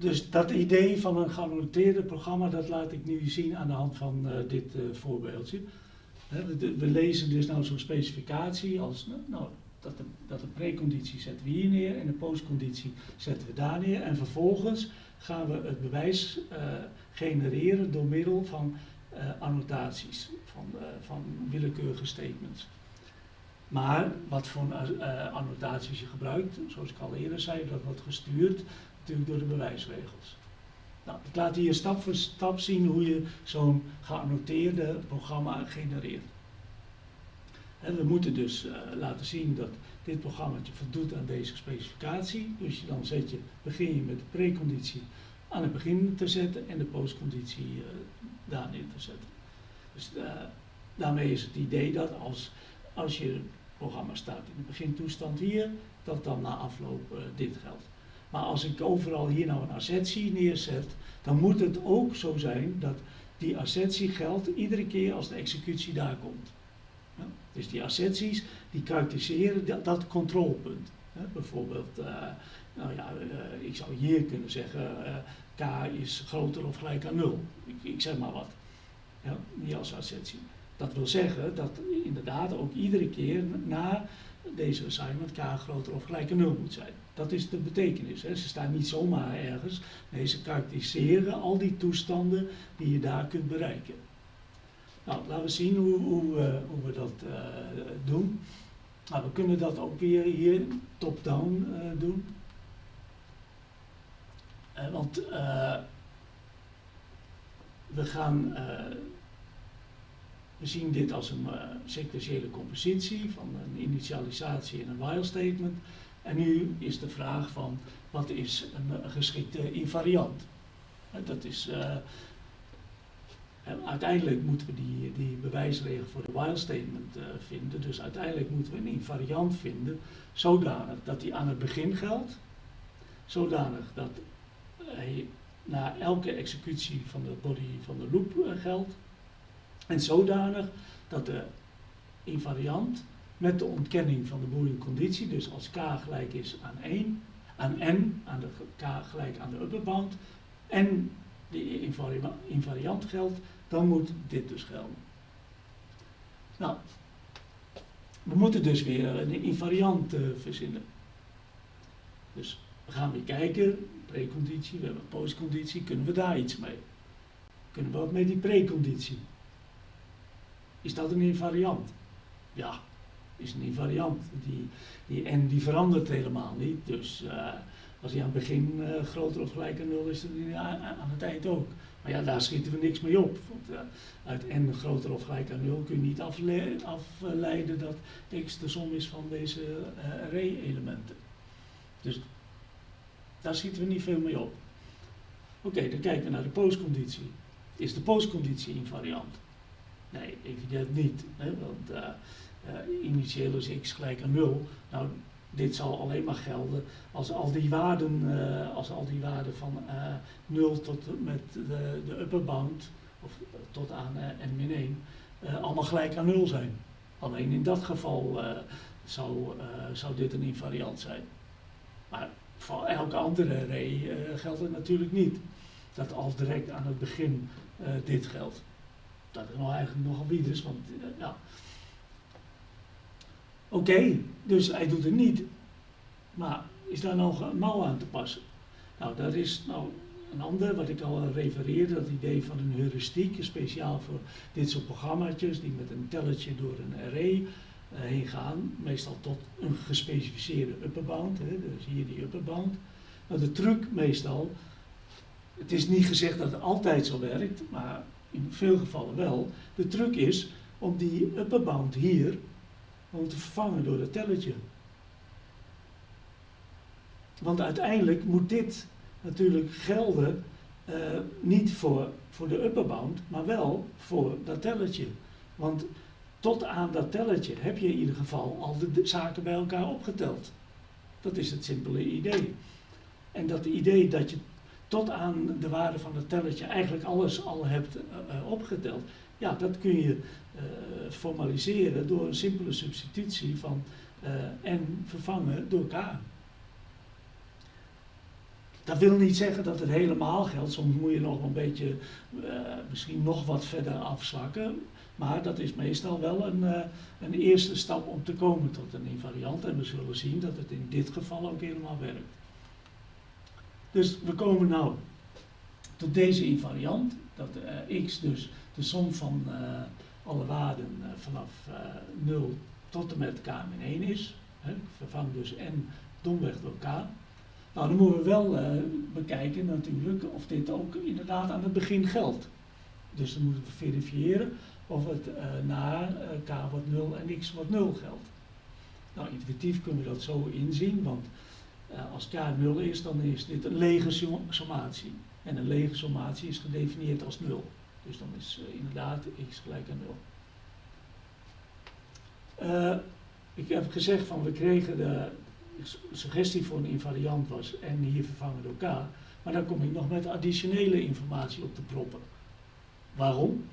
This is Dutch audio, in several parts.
dus dat idee van een geannoteerde programma, dat laat ik nu zien aan de hand van uh, dit uh, voorbeeldje. We, lezen dus nou zo'n specificatie als, nou, dat de, dat preconditie zetten we hier neer en de postconditie zetten we daar neer. En vervolgens gaan we het bewijs uh, genereren door middel van annotaties, van, van willekeurige statements. Maar wat voor annotaties je gebruikt, zoals ik al eerder zei, dat wordt gestuurd natuurlijk door de bewijsregels. Nou, ik laat hier stap voor stap zien hoe je zo'n geannoteerde programma genereert. En we moeten dus uh, laten zien dat dit programma voldoet aan deze specificatie. Dus je dan zet je, begin je met de preconditie aan het begin te zetten en de postconditie uh, daar neer te zetten. Dus uh, daarmee is het idee dat als, als je programma staat in de begintoestand hier, dat dan na afloop dit geldt. Maar als ik overal hier nou een assertie neerzet, dan moet het ook zo zijn dat die assertie geldt iedere keer als de executie daar komt. Dus die asserties die karakteriseren dat, dat controlepunt. Bijvoorbeeld, uh, nou ja, uh, ik zou hier kunnen zeggen, uh, k is groter of gelijk aan 0. Ik, ik zeg maar wat. Ja, niet als assertie. Dat wil zeggen dat inderdaad ook iedere keer na deze assignment k groter of gelijk aan 0 moet zijn. Dat is de betekenis. Hè. Ze staan niet zomaar ergens. Nee, ze karakteriseren al die toestanden die je daar kunt bereiken. Nou, laten we zien hoe, hoe, uh, hoe we dat uh, doen. Nou, we kunnen dat ook weer hier top-down uh, doen. want we gaan we zien dit als een sequentiële compositie van een initialisatie en een while statement. En nu is de vraag van wat is een, geschikte invariant? Dat is, uh, uiteindelijk moeten we die, die bewijsregel voor de while statement vinden. Dus uiteindelijk moeten we een invariant vinden zodanig dat die aan het begin geldt. Zodanig dat hij na elke executie van de body van de loop geldt. En zodanig dat de invariant met de ontkenning van de boolean conditie, dus als k gelijk is aan 1, aan n, aan de k gelijk aan de upper bound, en de invariant geldt, dan moet dit dus gelden. Nou, we moeten dus weer een invariant uh, verzinnen. Dus we gaan weer kijken, preconditie, we hebben postconditie, kunnen we daar iets mee? Kunnen we wat met die preconditie? Is dat een invariant? Ja, is een invariant. Die, die, en die verandert helemaal niet. Dus uh, als hij aan het begin uh, groter of gelijk aan 0 is, dan aan, aan het eind ook. Maar ja, daar schieten we niks mee op. Want uh, uit n groter of gelijk aan 0 kun je niet afle afleiden dat x de som is van deze array-elementen. Dus daar schieten we niet veel mee op. Oké, dan kijken we naar de postconditie. Is de postconditie invariant? Nee, evident niet. Hè, want initieel is x gelijk aan 0. Nou, dit zal alleen maar gelden als al die waarden, uh, als al die waarden van 0 tot met de, de upper bound, of tot aan n-1, allemaal gelijk aan 0 zijn. Alleen in dat geval zou, zou dit een invariant zijn. Maar voor elke andere array geldt het natuurlijk niet. Dat al direct aan het begin dit geldt dat is nou eigenlijk nogal bieders, want uh, ja. Oké, dus hij doet het niet. Maar is daar nog een mouw aan te passen? Nou, dat is nou een ander, wat ik al refereerde, dat idee van een heuristiek, speciaal voor dit soort programmaatjes die met een telletje door een array uh, heen gaan, meestal tot een gespecificeerde upperbound, hè, dus hier die upperbound. Nou, de truc meestal, het is niet gezegd dat het altijd zo werkt, maar in veel gevallen wel. De truc is om die upper bound hier om te vervangen door dat telletje. Want uiteindelijk moet dit natuurlijk gelden uh, niet voor, voor de upper bound, maar wel voor dat telletje. Want tot aan dat telletje heb je in ieder geval al de zaken bij elkaar opgeteld. Dat is het simpele idee. En dat idee dat je tot aan de waarde van het telletje eigenlijk alles al hebt uh, opgeteld. Ja, dat kun je uh, formaliseren door een simpele substitutie van uh, n vervangen door k. Dat wil niet zeggen dat het helemaal geldt. Soms moet je nog een beetje, uh, misschien nog wat verder afzwakken. Maar dat is meestal wel een, een eerste stap om te komen tot een invariant. En we zullen zien dat het in dit geval ook helemaal werkt. Dus we komen nou tot deze invariant. Dat uh, x dus de som van alle waarden vanaf 0 tot en met k min 1 is. Hè. Ik vervang dus n domweg door k. Nou, dan moeten we wel bekijken natuurlijk of dit ook inderdaad aan het begin geldt. Dus dan moeten we verifiëren of het na k wordt 0 en x wordt 0 geldt. Nou, intuïtief kunnen we dat zo inzien, want als k 0 is, dan is dit een lege sommatie. En een lege sommatie is gedefinieerd als 0. Dus dan is inderdaad x gelijk aan 0. ik heb gezegd van we kregen de, suggestie voor een invariant was en hier vervangen door k. Maar dan kom ik nog met additionele informatie op te proppen. Waarom?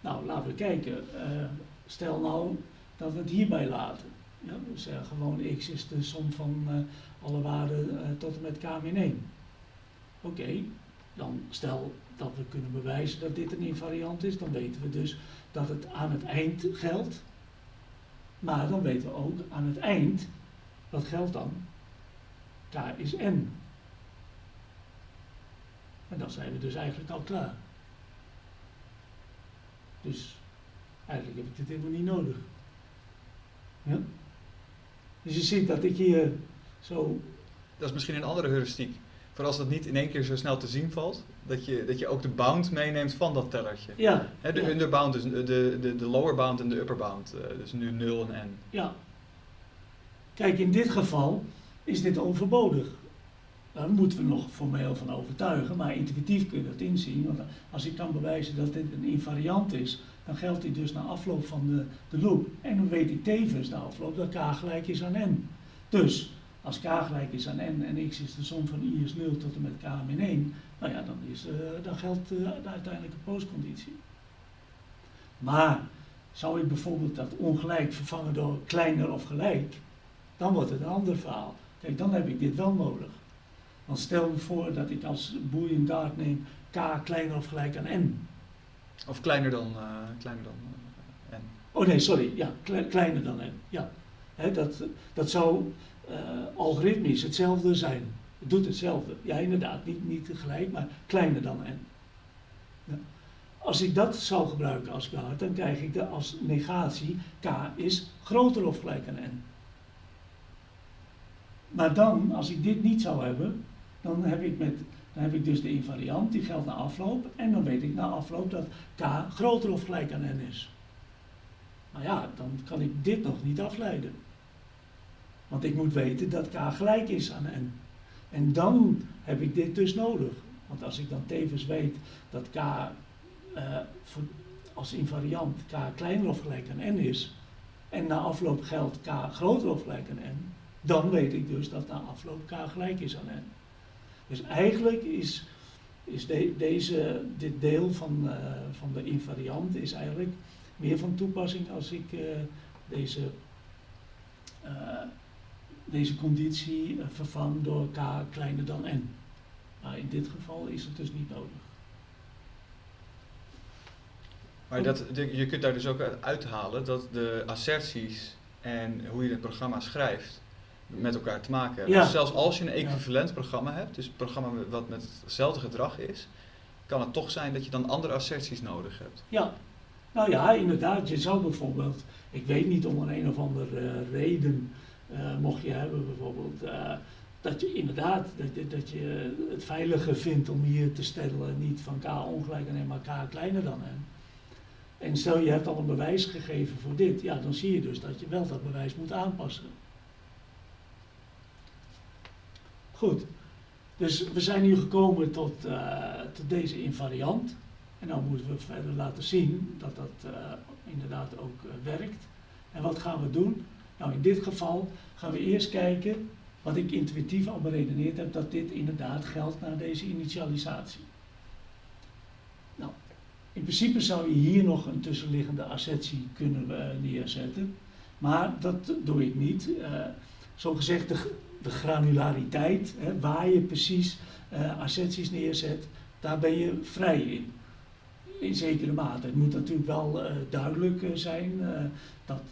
Nou, laten we kijken. Uh, stel nou dat we het hierbij laten. Ja, we zeggen gewoon x is de som van uh, alle waarden uh, tot en met k min 1. Oké, dan stel dat we kunnen bewijzen dat dit een invariant is, dan weten we dus dat het aan het eind geldt. Maar dan weten we ook aan het eind wat geldt dan? K is n. En dan zijn we dus eigenlijk al klaar. Dus eigenlijk heb ik dit helemaal niet nodig. Ja? Dus je ziet dat ik hier zo. Dat is misschien een andere heuristiek. Voor als dat niet in één keer zo snel te zien valt, dat je, dat je ook de bound meeneemt van dat tellertje. Ja. de ja. underbound, dus de, de, de lower bound en de upper bound. Uh, dus nu 0 en n. Ja, Kijk, in dit geval is dit overbodig. Daar moeten we nog formeel van overtuigen, maar intuïtief kun je dat inzien. Want als ik kan bewijzen dat dit een invariant is, dan geldt dit dus na afloop van de, de loop. En dan weet ik tevens na afloop dat k gelijk is aan n. Dus als k gelijk is aan n en x is de som van i is 0 tot en met k min 1, nou ja, dan, is, uh, dan geldt uh, de uiteindelijke postconditie. Maar zou ik bijvoorbeeld dat ongelijk vervangen door kleiner of gelijk, dan wordt het een ander verhaal. Kijk, dan heb ik dit wel nodig. Dan stel me voor dat ik als boolean guard neem k kleiner of gelijk aan n. Of kleiner dan, uh, kleiner dan n. Oh nee, sorry. Ja, kle kleiner dan n. Ja. He, dat, dat zou uh, algoritmisch hetzelfde zijn. Het doet hetzelfde. Ja, inderdaad. Niet, niet tegelijk, maar kleiner dan n. Als ik dat zou gebruiken als guard, dan krijg ik de als negatie k is groter of gelijk aan n. Maar dan, als ik dit niet zou hebben, dan heb ik, met, dan heb ik dus de invariant, die geldt na afloop. En dan weet ik na afloop dat k groter of gelijk aan n is. Maar ja, dan kan ik dit nog niet afleiden. Want ik moet weten dat k gelijk is aan n. En dan heb ik dit dus nodig. Want als ik dan tevens weet dat k voor, als invariant k kleiner of gelijk aan n is, en na afloop geldt k groter of gelijk aan n, dan weet ik dus dat na afloop k gelijk is aan n. Dus eigenlijk is, is de, deze, dit deel van, uh, van de invariant is eigenlijk meer van toepassing als ik uh, deze, deze conditie vervang door k kleiner dan n. Maar in dit geval is het dus niet nodig. Maar dat, je kunt daar dus ook uithalen dat de asserties en hoe je het programma schrijft, met elkaar te maken hebben. Ja. Dus zelfs als je een equivalent programma hebt, dus een programma wat met hetzelfde gedrag is, kan het toch zijn dat je dan andere asserties nodig hebt. Ja, nou ja, inderdaad. Je zou bijvoorbeeld, ik weet niet om een een of andere reden, mocht je hebben bijvoorbeeld, uh, dat je inderdaad, dat je, dat je het veiliger vindt om hier te stellen, niet van k ongelijk en maar k kleiner dan n. En stel je hebt al een bewijs gegeven voor dit, ja, dan zie je dus dat je wel dat bewijs moet aanpassen. Goed, dus we zijn nu gekomen tot, uh, tot deze invariant. En dan moeten we verder laten zien dat dat inderdaad ook werkt. En wat gaan we doen? Nou, in dit geval gaan we eerst kijken wat ik intuïtief al beredeneerd heb, dat dit inderdaad geldt na deze initialisatie. Nou, in principe zou je hier nog een tussenliggende assertie kunnen neerzetten, maar dat doe ik niet. zo gezegd, de, de granulariteit, hè, waar je precies uh, asserties neerzet, daar ben je vrij in. In zekere mate. Het moet natuurlijk wel uh, duidelijk uh, zijn dat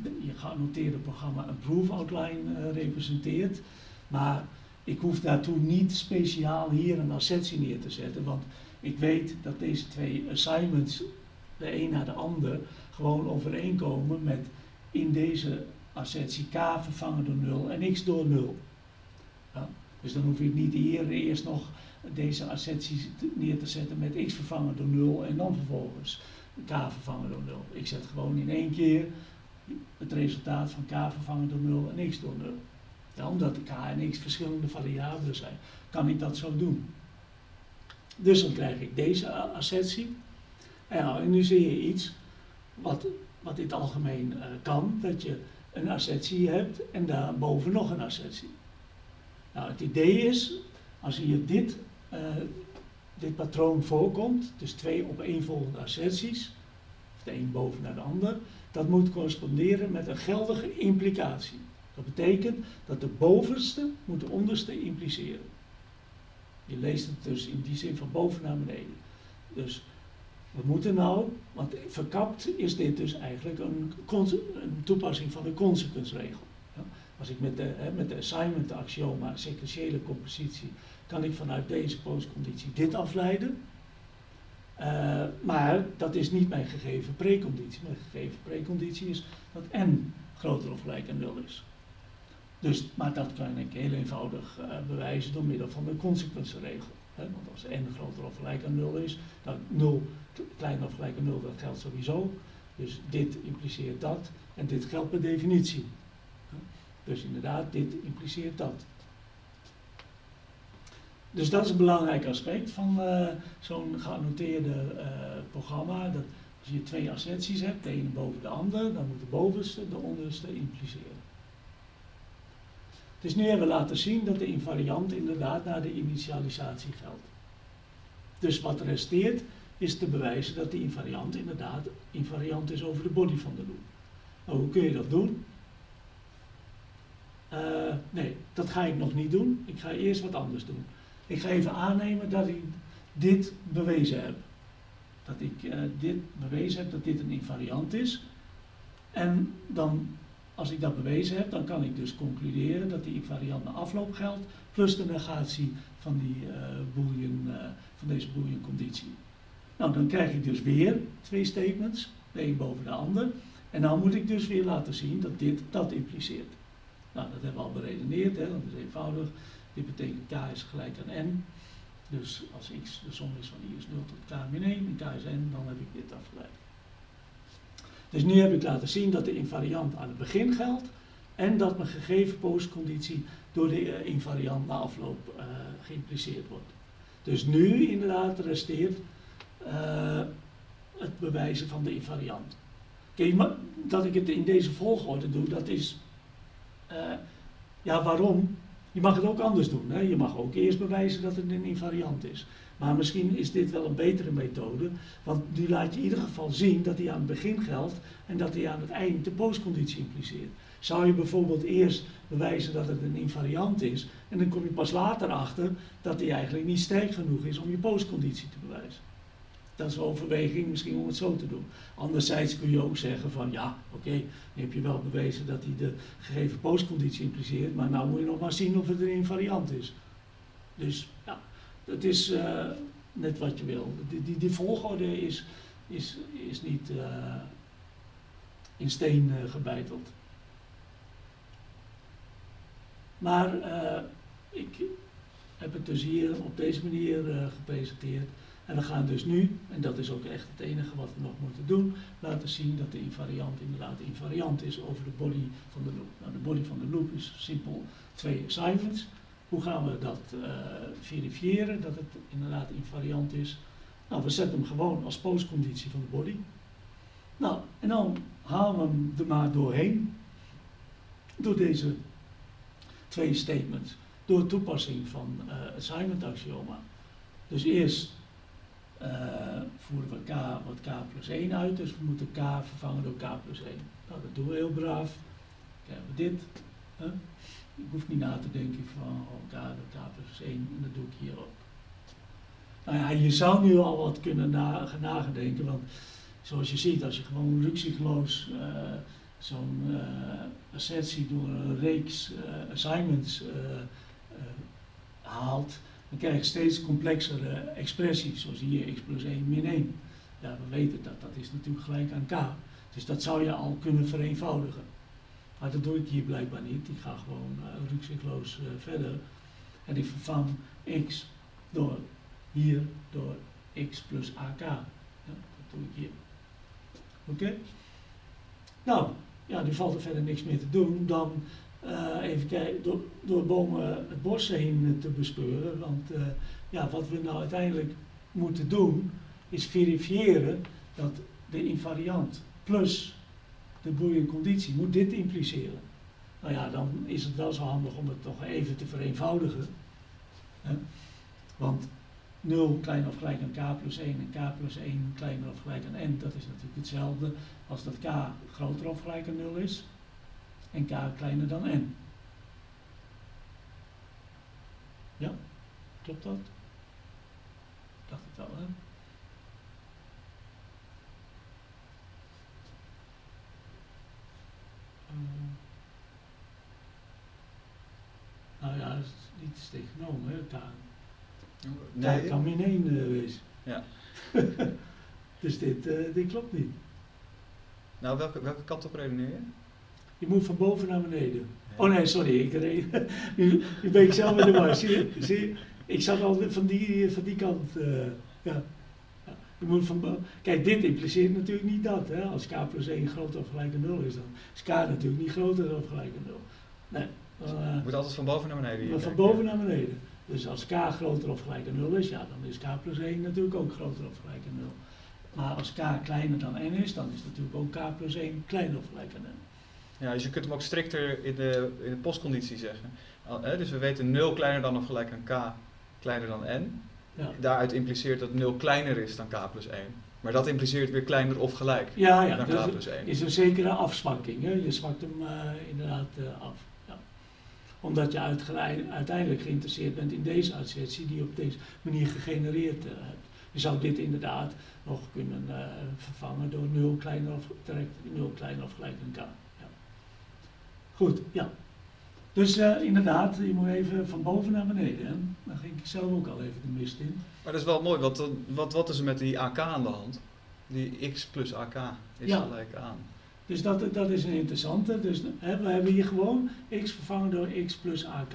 je geannoteerde programma een proof outline representeert. Maar ik hoef daartoe niet speciaal hier een assertie neer te zetten, want ik weet dat deze twee assignments, de een na de ander, gewoon overeenkomen met in deze assertie k vervangen door 0 en x door 0. Dus dan hoef ik niet hier eerst nog deze assertie neer te zetten met x vervangen door 0 en dan vervolgens k vervangen door 0. Ik zet gewoon in één keer het resultaat van k vervangen door 0 en x door 0. Ja, omdat k en x verschillende variabelen zijn, kan ik dat zo doen. Dus dan krijg ik deze assertie. En, nu zie je iets wat, wat in het algemeen uh, kan, dat je een assertie hebt en daarboven nog een assertie. Nou, het idee is, als hier dit, uh, dit patroon voorkomt, dus twee opeenvolgende asserties, de een boven naar de ander, dat moet corresponderen met een geldige implicatie. Dat betekent dat de bovenste moet de onderste impliceren. Je leest het dus in die zin van boven naar beneden. Dus we moeten nou, want verkapt is dit dus eigenlijk een, een toepassing van de consequensregel. Als ik met de, hè, met de assignment axioma sequentiële compositie, kan ik vanuit deze postconditie dit afleiden. Uh, maar dat is niet mijn gegeven preconditie. Mijn gegeven preconditie is dat n groter of gelijk aan 0 is. Dus, maar dat kan ik heel eenvoudig uh, bewijzen door middel van de consequentieregel. Want als n groter of gelijk aan 0 is, dan 0 kleiner of gelijk aan 0, dat geldt sowieso. Dus dit impliceert dat en dit geldt per definitie. Dus inderdaad, dit impliceert dat. Dus dat is een belangrijk aspect van uh, zo'n geannoteerde uh, programma. Dat als je twee asserties hebt, de ene boven de andere, dan moet de bovenste de onderste impliceren. Dus nu hebben we laten zien dat de invariant inderdaad naar de initialisatie geldt. Dus wat resteert is te bewijzen dat de invariant inderdaad invariant is over de body van de loop. Nou, hoe kun je dat doen? Uh, nee, dat ga ik nog niet doen. Ik ga eerst wat anders doen. Ik ga even aannemen dat ik dit bewezen heb. Dat ik uh, dit bewezen heb dat dit een invariant is. En dan als ik dat bewezen heb, dan kan ik dus concluderen dat die invariant na afloop geldt, plus de negatie van, die, uh, boolean, van deze boolean conditie. Nou, dan krijg ik dus weer twee statements, de een boven de ander. En dan moet ik dus weer laten zien dat dit dat impliceert. Nou, dat hebben we al beredeneerd, hè, dat is eenvoudig. Dit betekent k is gelijk aan n. Dus als x de som is van i is 0 tot k min 1 en k is n, dan heb ik dit afgeleid. Dus nu heb ik laten zien dat de invariant aan het begin geldt en dat mijn gegeven postconditie door de uh, invariant na afloop uh, geïmpliceerd wordt. Dus nu inderdaad resteert uh, het bewijzen van de invariant. Kijk, dat ik het in deze volgorde doe, dat is, ja waarom? Je mag het ook anders doen. Hè? Je mag ook eerst bewijzen dat het een invariant is. Maar misschien is dit wel een betere methode, want die laat je in ieder geval zien dat die aan het begin geldt en dat die aan het eind de postconditie impliceert. Zou je bijvoorbeeld eerst bewijzen dat het een invariant is en dan kom je pas later achter dat die eigenlijk niet sterk genoeg is om je postconditie te bewijzen. Dat is overweging misschien om het zo te doen. Anderzijds kun je ook zeggen van ja, oké, nu heb je wel bewezen dat hij de gegeven postconditie impliceert, maar nou moet je nog maar zien of het een invariant is. Dus ja, dat is uh, net wat je wil. Die, die, volgorde is, is, is niet uh, in steen uh, gebeiteld. Maar ik heb het dus hier op deze manier gepresenteerd. En we gaan dus nu, en dat is ook echt het enige wat we nog moeten doen, laten zien dat de invariant inderdaad invariant is over de body van de loop. Nou, de body van de loop is simpel twee assignments. Hoe gaan we dat uh, verifiëren, dat het inderdaad invariant is? Nou, we zetten hem gewoon als postconditie van de body. Nou, en dan halen we hem er maar doorheen, door deze twee statements, door toepassing van uh, assignment axioma. Dus eerst uh, voeren we k wat k plus 1 uit, dus we moeten k vervangen door k plus 1. Nou, dat doen we heel braaf. Krijgen we dit. Huh? ik hoef niet na te denken van oh, K, K plus 1 en dat doe ik hier ook. Nou ja, je zou nu al wat kunnen na, want zoals je ziet, als je gewoon rukzichtloos uh, zo'n uh, assertie door een reeks assignments haalt, dan krijg je steeds complexere expressies, zoals hier x plus 1 min 1. Ja, we weten dat, dat is natuurlijk gelijk aan k. Dus dat zou je al kunnen vereenvoudigen. Maar dat doe ik hier blijkbaar niet. Ik ga gewoon uh, rukzichtloos uh, verder. En ik vervang x door hier door x plus ak. Ja, dat doe ik hier. Oké? Nou, ja, nu valt er verder niks meer te doen dan uh, even kijken, door, bomen het bos heen te bespeuren. Want ja, wat we nou uiteindelijk moeten doen, is verifiëren dat de invariant plus de boeiende conditie moet dit impliceren. Nou ja, dan is het wel zo handig om het toch even te vereenvoudigen. Hè? Want 0 kleiner of gelijk aan k plus 1 en k plus 1 kleiner of gelijk aan n, dat is natuurlijk hetzelfde als dat k groter of gelijk aan 0 is en k kleiner dan n. Ja, klopt dat? Dacht het wel, hè? Nou ja, dat is niet tegenomen, hè, K. Nee. K kan min 1 uh, wezen. Ja. dus dit, uh, dit klopt niet. Nou, welke, welke kant op redeneer je? Je moet van boven naar beneden. Oh nee, sorry, ik reed, nu, nu ben ik zelf in de war. Zie je, zie je, ik zat al van die, van die kant. Uh, ja. Je moet van, kijk, dit impliceert natuurlijk niet dat. Hè? Als k plus 1 groter of gelijk aan 0 is, dan is k natuurlijk niet groter of gelijk aan 0. Nee. Uh, je moet altijd van boven naar beneden. Van boven naar beneden. Dus als k groter of gelijk aan 0 is, ja, dan is k plus 1 natuurlijk ook groter of gelijk aan 0. Maar als k kleiner dan n is, dan is natuurlijk ook k plus 1 kleiner of gelijk aan n. Ja, dus je kunt hem ook strikter in de, in de postconditie zeggen. dus we weten 0 kleiner dan of gelijk aan k kleiner dan n. Ja. Daaruit impliceert dat 0 kleiner is dan k plus 1. Maar dat impliceert weer kleiner of gelijk ja, ja, dan dus k plus 1. is een zekere afzwakking. Hè? Je zwakt hem uh, inderdaad uh, af. Ja. Omdat je uiteindelijk geïnteresseerd bent in deze assertie die je op deze manier gegenereerd uh, hebt. Je zou dit inderdaad nog kunnen vervangen door 0 kleiner of, 0 kleiner of gelijk aan k. Goed, ja. Dus uh, inderdaad, je moet even van boven naar beneden. Hè? Daar ging ik zelf ook al even de mist in. Maar dat is wel mooi, want wat, wat is er met die AK aan de hand? Die x plus AK is ja. gelijk aan. Dus dat, dat is een interessante. Dus hè, we hebben hier gewoon x vervangen door x plus AK.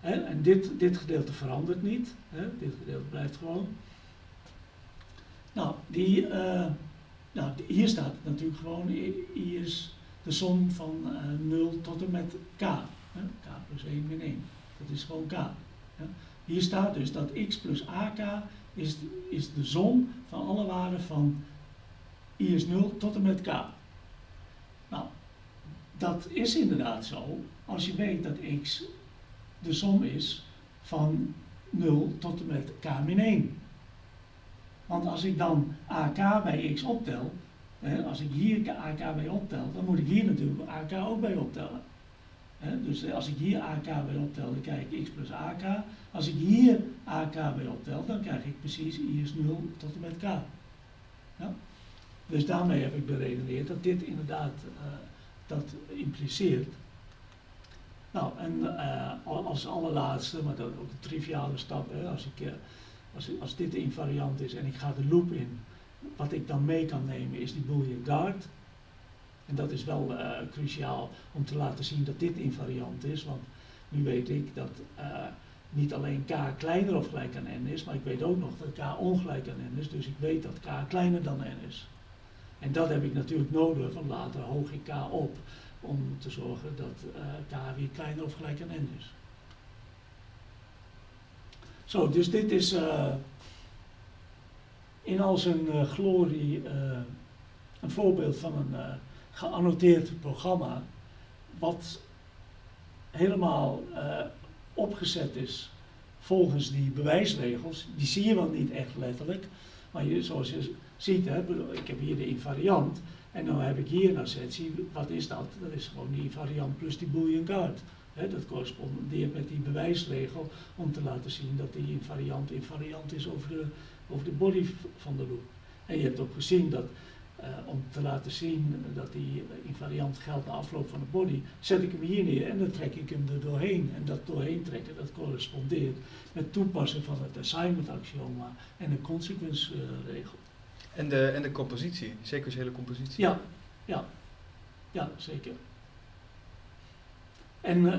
Hè? En dit, dit gedeelte verandert niet. Hè? Dit gedeelte blijft gewoon. Nou, die, uh, nou, hier staat natuurlijk gewoon, hier is de som van uh, eh, 0 tot en met k k plus 1 min 1. Dat is gewoon k. Hier staat dus dat x plus ak is, is de som van alle waarden van i is 0 tot en met k. Nou, dat is inderdaad zo als je weet dat x de som is van 0 tot en met k min 1. Want als ik dan ak bij x optel, hè, als ik hier ak bij optel, dan moet ik hier natuurlijk ak ook bij optellen dus als ik hier AK bij optel, dan krijg ik x plus AK. Als ik hier AK bij optel, dan krijg ik precies i is 0 tot en met k. Ja? Dus daarmee heb ik beredeneerd dat dit inderdaad uh, dat impliceert. Nou, en uh, als allerlaatste, maar dat ook een triviale stap, hè, als, ik, uh, als, als dit de invariant is en ik ga de loop in, wat ik dan mee kan nemen is die boolean guard. En dat is wel uh, cruciaal om te laten zien dat dit invariant is, want nu weet ik dat uh, niet alleen k kleiner of gelijk aan n is, maar ik weet ook nog dat k ongelijk aan n is, dus ik weet dat k kleiner dan n is. En dat heb ik natuurlijk nodig, van later hoog ik k op, om te zorgen dat uh, k weer kleiner of gelijk aan n is. Zo, dus dit is in al zijn glorie een voorbeeld van een geannoteerd programma, wat helemaal opgezet is volgens die bewijsregels. Die zie je wel niet echt letterlijk, maar je, zoals je ziet, hè, ik heb hier de invariant en dan heb ik hier een assertie. Wat is dat? Dat is gewoon die invariant plus die boolean guard. dat correspondeert met die bewijsregel om te laten zien dat die invariant invariant is over de, over de body van de loop. En je hebt ook gezien dat uh, om te laten zien dat die invariant geldt na afloop van de body, zet ik hem hier neer en dan trek ik hem er doorheen. En dat doorheen trekken, dat correspondeert met toepassing van het assignment axioma en de consequence regel. En de, en de compositie, sequentiële compositie? Ja, ja, ja zeker. En uh,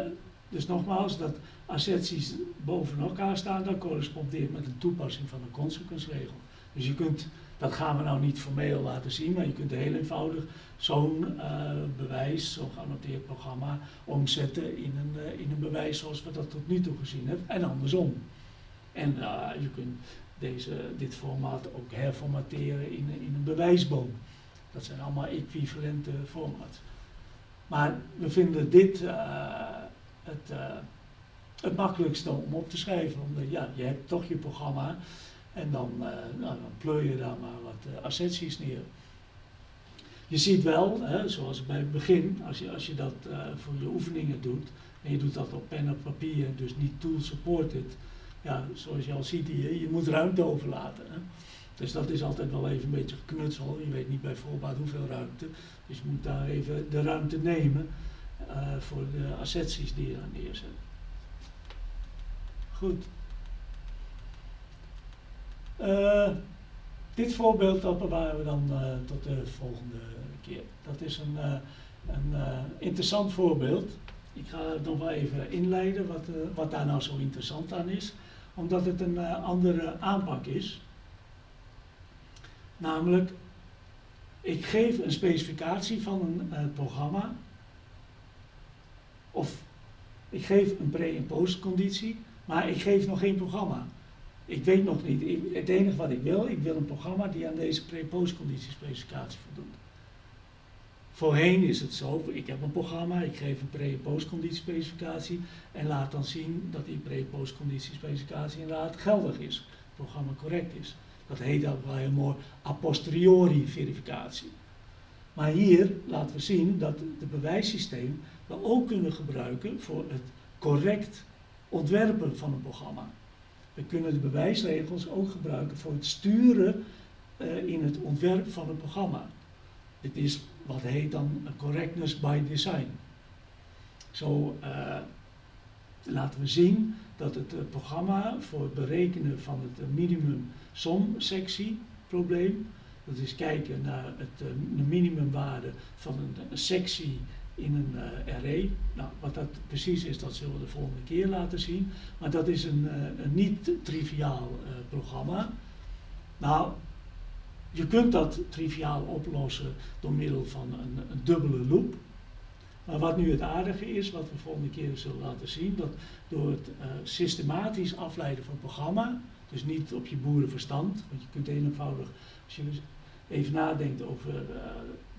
dus nogmaals, dat asserties boven elkaar staan, dat correspondeert met een toepassing van de consequence regel. Dus je kunt dat gaan we nou niet formeel laten zien, maar je kunt heel eenvoudig zo'n uh, bewijs, zo'n geannoteerd programma, omzetten in een, uh, in een bewijs zoals we dat tot nu toe gezien hebben en andersom. En uh, je kunt deze, dit formaat ook herformateren in, in een bewijsboom. Dat zijn allemaal equivalente formats. Maar we vinden dit het, het makkelijkste om op te schrijven, omdat ja, je hebt toch je programma en dan, uh, nou, pleur je daar maar wat uh, neer. Je ziet wel, hè, zoals bij het begin, als je, als je dat uh, voor je oefeningen doet, en je doet dat op pen en papier, dus niet tool supported, ja, zoals je al ziet hier, je moet ruimte overlaten. Hè. Dus dat is altijd wel even een beetje geknutsel. Je weet niet bij voorbaat hoeveel ruimte. Dus je moet daar even de ruimte nemen voor de asserties die je daar neerzet. Goed. Uh, dit voorbeeld dat bewaren we dan uh, tot de volgende keer. Dat is een, een interessant voorbeeld. Ik ga het nog wel even inleiden wat, wat daar nou zo interessant aan is. Omdat het een andere aanpak is. Namelijk, ik geef een specificatie van een programma. Of ik geef een pre- en postconditie, maar ik geef nog geen programma. Ik weet nog niet. het enige wat ik wil, ik wil een programma die aan deze pre-postconditiespecificatie voldoet. Voorheen is het zo, ik heb een programma, ik geef een pre- en postconditiespecificatie en laat dan zien dat die pre-postconditiespecificatie inderdaad geldig is, het programma correct is. Dat heet ook wel heel mooi a posteriori verificatie. Maar hier laten we zien dat het bewijssysteem we ook kunnen gebruiken voor het correct ontwerpen van een programma. We kunnen de bewijsregels ook gebruiken voor het sturen uh, in het ontwerp van een programma. Dit is wat heet dan correctness by design. Zo uh, laten we zien dat het uh, programma voor het berekenen van het minimum som sectie probleem, dat is kijken naar het, de minimumwaarde van een sectie in een uh, array. Nou, wat dat precies is, dat zullen we de volgende keer laten zien. Maar dat is een, uh, een niet-triviaal uh, programma. Nou, je kunt dat triviaal oplossen door middel van een, dubbele loop. Maar wat nu het aardige is, wat we volgende keer zullen laten zien, dat door het systematisch afleiden van programma, dus niet op je boerenverstand, want je kunt eenvoudig, als je even nadenkt over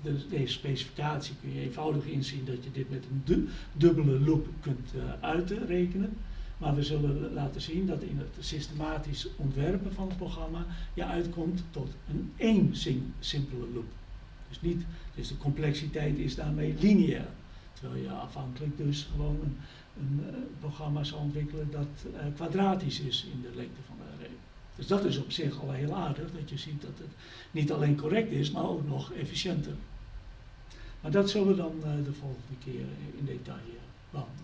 de, deze specificatie kun je eenvoudig inzien dat je dit met een du dubbele loop kunt uh, uitrekenen. Maar we zullen laten zien dat in het systematisch ontwerpen van het programma je uitkomt tot een één simpele loop. Dus, niet, dus de complexiteit is daarmee lineair. Terwijl je afhankelijk dus gewoon een, uh, programma zou ontwikkelen dat uh, kwadratisch is in de lengte van de array. Dus dat is op zich al heel aardig, dat je ziet dat het niet alleen correct is, maar ook nog efficiënter. Maar dat zullen we dan uh, de volgende keer in detail behandelen.